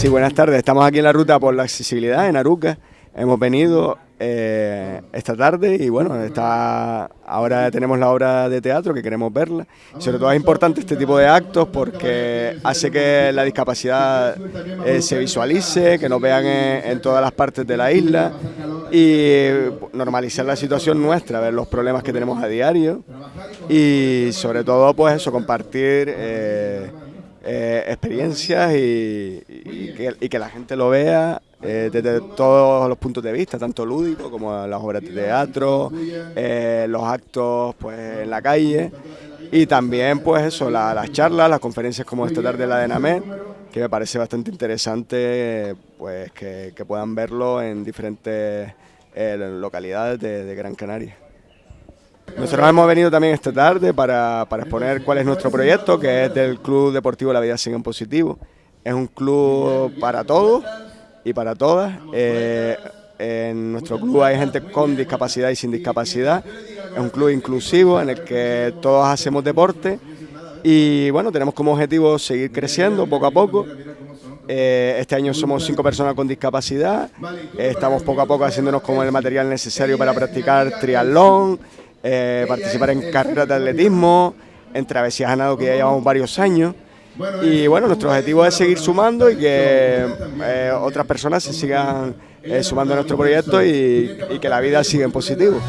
Sí, buenas tardes. Estamos aquí en la ruta por la accesibilidad en Aruca. Hemos venido eh, esta tarde y bueno, está, ahora tenemos la obra de teatro que queremos verla. sobre todo es importante este tipo de actos porque hace que la discapacidad eh, se visualice, que nos vean en, todas las partes de la isla y normalizar la situación nuestra, ver los problemas que tenemos a diario y sobre todo pues eso, compartir... Eh, eh, experiencias y, que, la gente lo vea eh, desde todos los puntos de vista, tanto lúdico como las obras de teatro, eh, los actos pues en la calle y también pues eso, las charlas, las conferencias como esta tarde la de NAMED, que me parece bastante interesante pues que, puedan verlo en diferentes localidades de Gran Canaria. Nosotros hemos venido también esta tarde para, exponer cuál es nuestro proyecto, que es del Club Deportivo La Vida Sigue en Positivo. Es un club para todos y para todas. Eh, en nuestro club hay gente con discapacidad y sin discapacidad. Es un club inclusivo en el que todos hacemos deporte y bueno, tenemos como objetivo seguir creciendo poco a poco. Eh, este año somos cinco personas con discapacidad. estamos poco a poco haciéndonos con el material necesario para practicar triatlón, eh, participar en carreras de atletismo, en travesías ganado que ya llevamos varios años. Y bueno, nuestro objetivo es seguir sumando y que eh, otras personas se sigan eh, sumando a nuestro proyecto y, y que la vida siga en positivo.